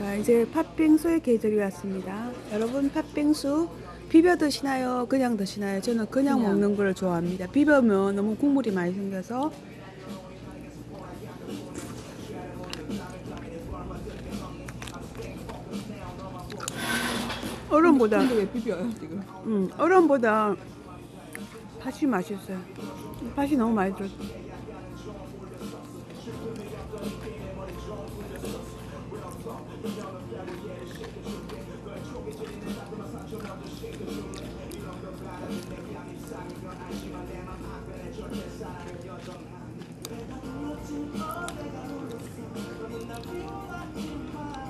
자 이제 팥빙수의 계절이 왔습니다. 여러분 팥빙수 비벼 드시나요? 그냥 드시나요? 저는 그냥, 그냥. 먹는 걸 좋아합니다. 비벼면 너무 국물이 많이 생겨서 얼음보다 비벼요? 음, 얼음보다 팥이 맛있어요. 팥이 너무 많이 들었어. 내가 불렀지 어 내가 불렀어 너는 나 비워봤지만